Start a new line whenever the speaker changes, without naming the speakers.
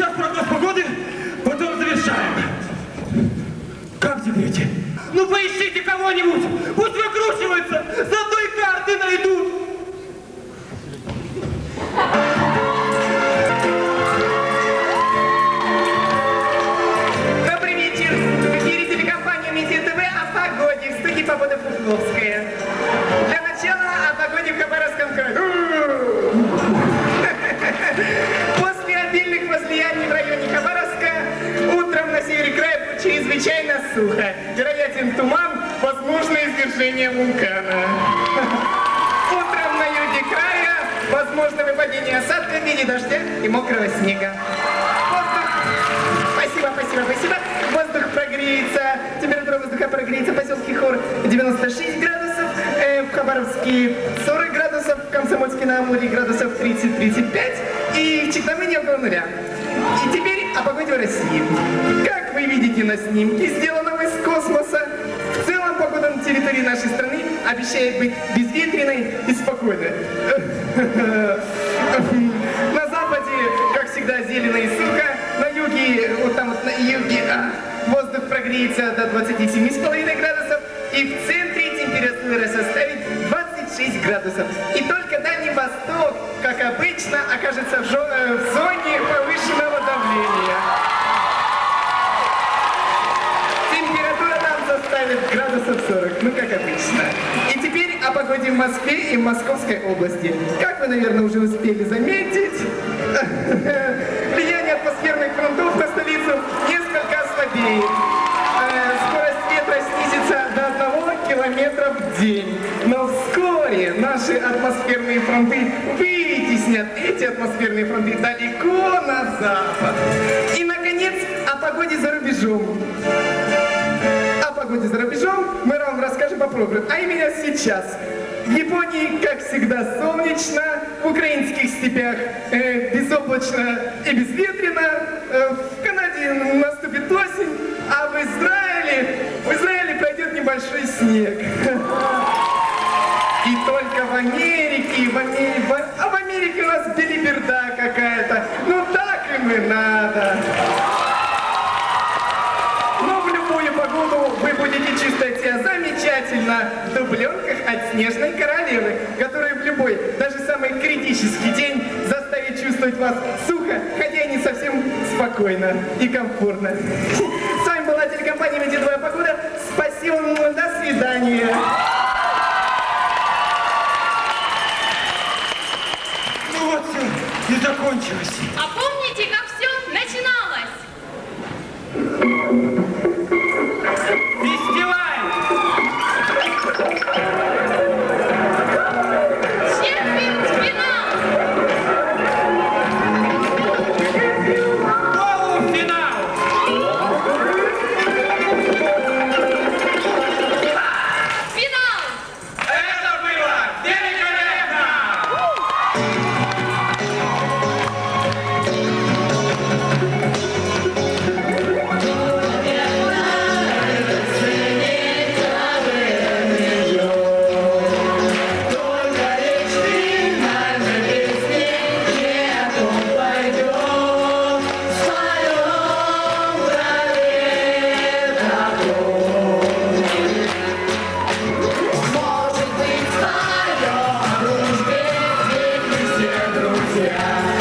Сейчас прогноз погоды, потом завершаем. Как теперь? Ну поищите кого-нибудь, пусть выкручиваются, заодно и карты найдут.
Сухо. Вероятен туман, возможно извержение вулкана. Утром на юге края возможно выпадение осадка в виде дождя и мокрого снега. Воздух Спасибо, спасибо, спасибо. Воздух прогреется, температура воздуха прогреется в поселке Хор 96 градусов, э, в Хабаровске 40 градусов, в Комсомольске на Амуре градусов 30-35 и в Читамыне около нуля. И теперь о погоде в России. Как вы видите на снимке, сделанном из космоса, в целом погода на территории нашей страны обещает быть безветренной и спокойной. На западе, как всегда, зелено и сухо. На юге, вот там вот на юге, а, воздух прогреется до 27,5 градусов. И в центре температура составит 26 градусов. И только Дальний Восток, как обычно, окажется в, жо- э, в зоне повышенного давления. Температура там составит градусов 40, ну как обычно. И погоде в Москве и в Московской области. Как вы, наверное, уже успели заметить, влияние атмосферных фронтов на столицу несколько ослабеет. Э, Скорость ветра снизится до 1 километра в день. Но вскоре наши атмосферные фронты вытеснят эти атмосферные фронты далеко на запад. И, наконец, о погоде за рубежом. О погоде за рубежом мы вам расскажем по программе. А именно сейчас. В Японии, как всегда, солнечно, в украинских степях э, безоблачно и безветренно, э, в Канаде наступит осень, а в Израиле, в Израиле пройдет небольшой снег. обязатель на дубленках от Снежной Королевы, которая в любой, даже самый критический день заставит чувствовать вас сухо, хотя и не совсем спокойно и комфортно. С вами была телекомпания «Медидвая погода». Спасибо, до свидания.
Ну вот все, и закончилось.
А помните, как все начиналось?
Yeah.